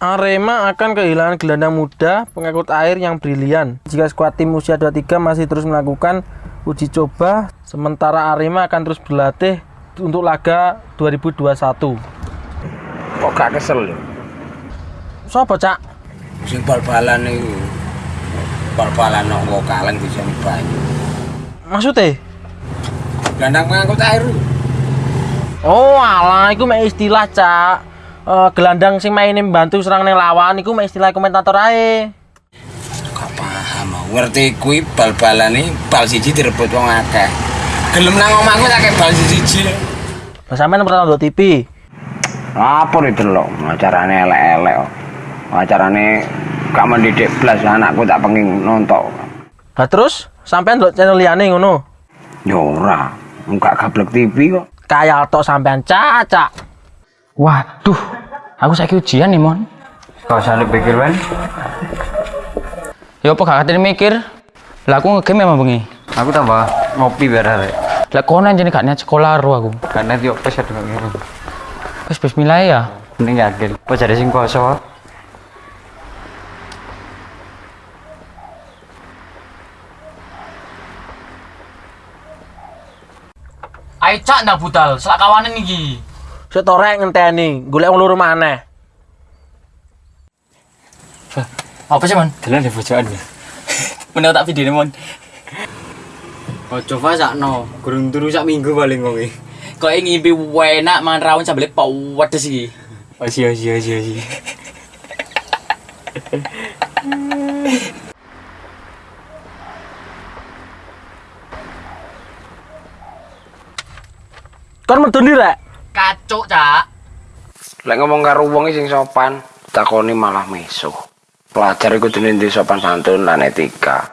Arema akan kehilangan gelandang muda pengangkut air yang brilian. Jika skuad tim usia 23 masih terus melakukan uji coba sementara Arema akan terus berlatih untuk laga 2021 kok gak kesel lho Sopo cak? sing bal-balan iku bal-balan nang wong kaleng bisa banyu Maksudnya? gelandang pengangkut air. Oh alah, itu istilah cak Eh, Gelandang sing mainin bantu serang neng lawan Iku istilah komentator ae. Gak paham? Ngerti kuwi bal-balan iki bal siji direbut wong akeh. Gelem nang omahku tak kayak bal siji. Lah sampean pernah nonton TV? apa itu lho acarane elek-elek kok. acarane gak mendidik blas anakku tak pengen nonton. Lah terus? Sampean ndelok channel liyane ngono. ya ora. Enggak gablek TV kok. Kayak tok sampean cak. Waduh, aku saiki ujian nih, Mon. Gak usah dipikir, Wen. Ya apa gak katene mikir? Lah aku ngegame emang bengi. Aku tambah ngopi biar hari. Lah kono anjene gak niat sekolah ro aku. Karena dia pas ada ngene. Wis bismillah ya. Mending yakin. Pas ada sing kosong. Ayo cak ndak budal, selak kawanan iki. Sik torek ngenteni, golek wong loro maneh. Apa sih, Mon? Dalan di pojokan ya. Meneh tak video Mon. Oh, coba sakno. Gurung turu sak minggu paling kowe. Kok ngimpi enak mangan rawon sambel pedes iki. Oh, iya iya iya iya. Kon medun rek. Kacuk, Cak. lek ngomong karo wong sing sopan takoni malah mesuh pelajar iku ndek sopan santun lan etika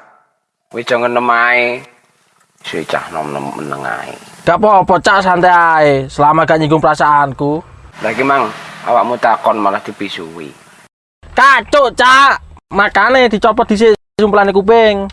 wis jangan nemae si cah nom nom meneng ae Gak apa-apa cak santai ae, selama gak nyinggung perasaanku. lagi mang awakmu takon malah dipisui Kacuk cak. Makane dicopot dhisik sumplane kuping.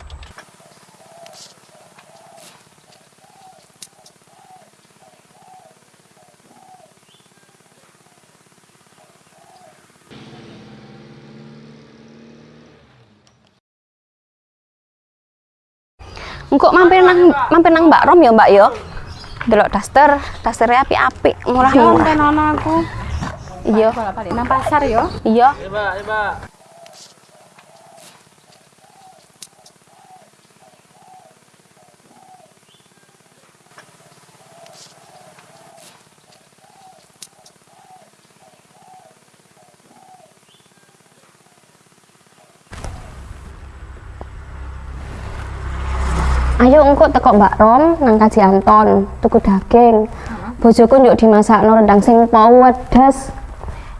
Engkok mampir nang mampir nang Mbak Rom ya, Mbak ya. Delok daster, dasternya apik-apik, murah-murah. Iya, Balik nang pasar ya. iya. Mbak, Mbak. Ayo engkok teko Mbak Rom nang Kaji Anton, tuku daging. Bojoku njuk dimasakno rendang sing pedes.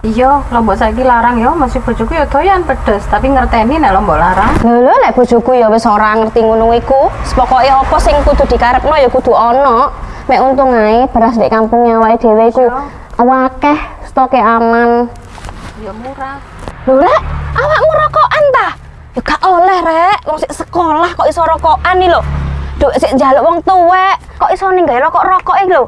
Iya, lombok saiki larang ya, masih bojoku ya doyan pedes, tapi ngerteni nek lombok larang. Lho lho lek bojoku ya wis ora ngerti ngono iku. Pokoke apa sing kudu dikarepno ya kudu ana. Mek untung ae beras di kampungnya wae dhewe iku akeh, stoke aman. Ya murah. Lho rek, awakmu rokokan ta? Ya gak oleh rek, wong sik sekolah kok iso rokokan nih lho. Duk sik njaluk wong tuwek, kok iso ninggal rokok-rokok iki lho.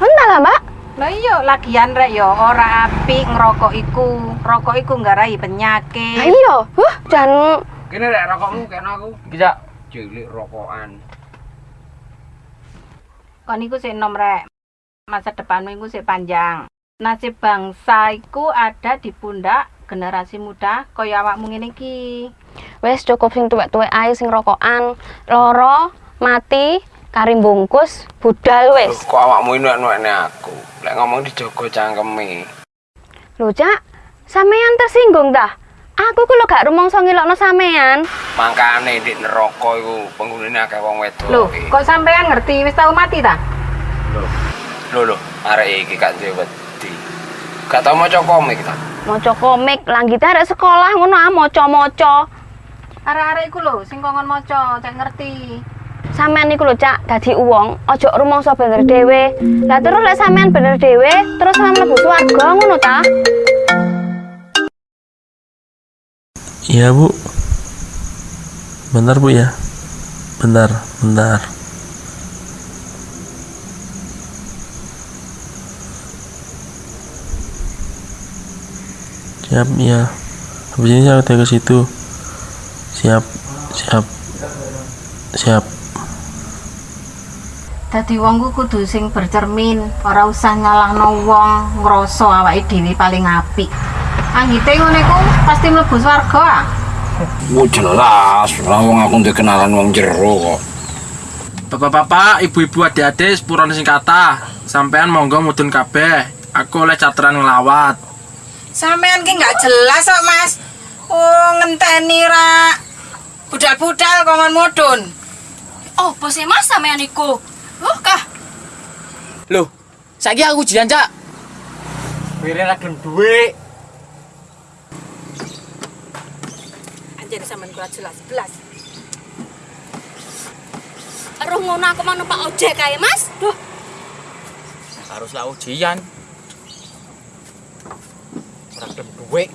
Entah lah, Mbak. Lah iya, lagian rek ya ora apik ngerokok iku. Rokok iku nggarai Lah penyakit. iya, huh, dan kene rek rokokmu kene aku Bisa. cilik rokokan Kon iku sik enom rek. Masa depanmu iku sik panjang. Nasib bangsa iku ada di pundak generasi muda kaya awakmu ngene iki. wis cukup sing tuwek-tuwek ae sing rokokan. Loro, mati, karim bungkus, budal wis. kok awakmu enak-enakne aku lek ngomong dijogo cangkeme Lho, Cak, sampean tersinggung dah. Aku ku lho gak rumangsa ngilokno sampean. makane di neraka iku penghunine akeh wong wedok Loh, kok sampean ngerti wis tau mati ta? lho lho arek iki gak duwe wedi gak tau maca komik ta Maca komik, langgite arek sekolah ngono ah maca-maca. Arek-arek iku lho sing kongkon maca, cek ngerti. Sampean niku lho, Cak, dadi wong aja rumangsa bener dhewe. Lah terus lek sampean bener dhewe, terus sampean mlebu swarga ngono ta? Iya bu Bentar bu ya Bentar, bentar siap ya habis ini saya udah ke situ siap siap siap Dadi wong ku kudu sing bercermin, ora usah nyalahno wong, ngrasa awake dhewe paling apik. Anggite ngene ku pasti mlebu swarga. ah. Wah jelas, lah wong aku ndek kenalan wong jero kok. Bapak-bapak, ibu-ibu, adik-adik, sepuran sing kata sampean monggo mudun kabeh aku oleh cateran ngelawat Sampean ki nggak jelas kok, Mas. Oh, ngenteni ra. Budal-budal kok ngon mudun. Oh, bosnya mas sampean iku. Oh, kah? Loh, saiki aku ujian, Cak. Wiri ra gelem duwe. Anjir sampean kula jelas belas. Aduh, ngono aku mau numpak ojek kae, Mas. Duh, Haruslah ujian. suwe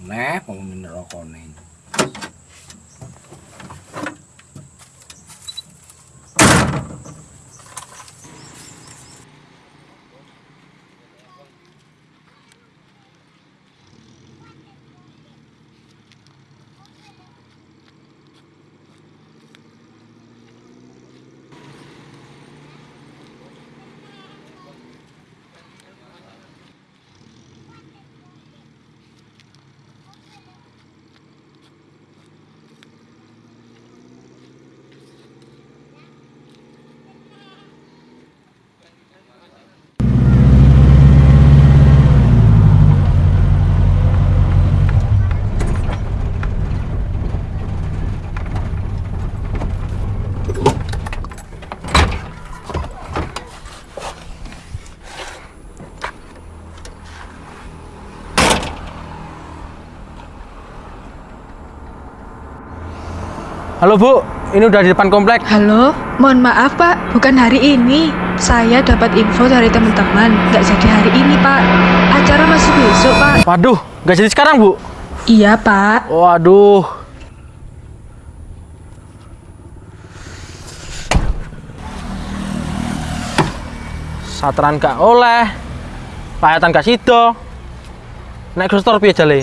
meneh pengen rokok nih halo bu ini udah di depan komplek Halo, mohon maaf Pak, bukan hari ini. Saya dapat info dari teman-teman, nggak jadi hari ini Pak. Acara masih besok Pak. waduh nggak jadi sekarang bu Iya Pak. waduh Sateran gak oleh, payatan gak sido, naik ke store piye jale?